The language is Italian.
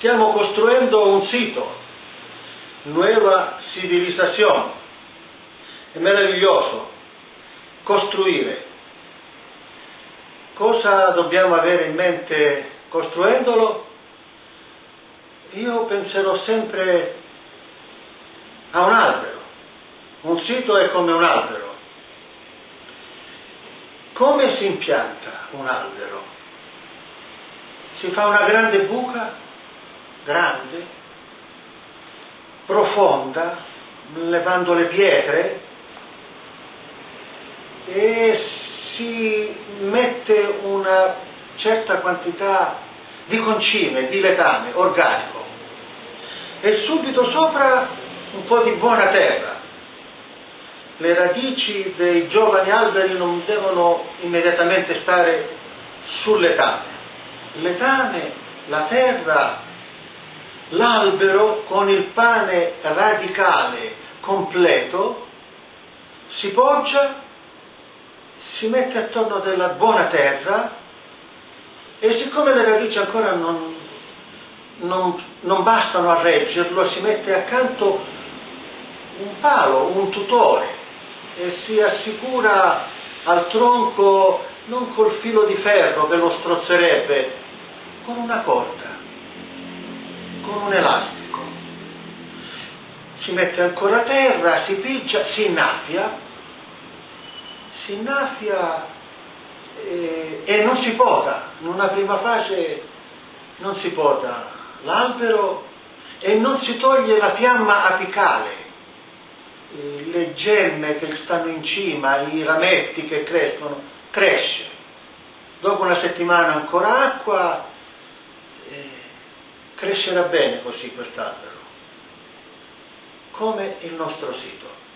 Stiamo costruendo un sito, nuova civilizzazione. È meraviglioso costruire. Cosa dobbiamo avere in mente costruendolo? Io penserò sempre a un albero. Un sito è come un albero. Come si impianta un albero? Si fa una grande buca, grande, profonda, levando le pietre e si mette una certa quantità di concime, di letame organico e subito sopra un po' di buona terra. Le radici dei giovani alberi non devono immediatamente stare sul letame. Il letame, la terra, l'albero con il pane radicale completo si poggia, si mette attorno della buona terra e siccome le radici ancora non, non, non bastano a reggerlo, si mette accanto un palo, un tutore e si assicura al tronco non col filo di ferro che lo strozzerebbe, con una corda, con un elastico. Si mette ancora a terra, si piccia, si innaffia, si innaffia e, e non si poda. In una prima fase non si poda l'albero e non si toglie la fiamma apicale le gemme che stanno in cima, i rametti che crescono, cresce. Dopo una settimana ancora acqua, eh, crescerà bene così quest'albero, come il nostro sito.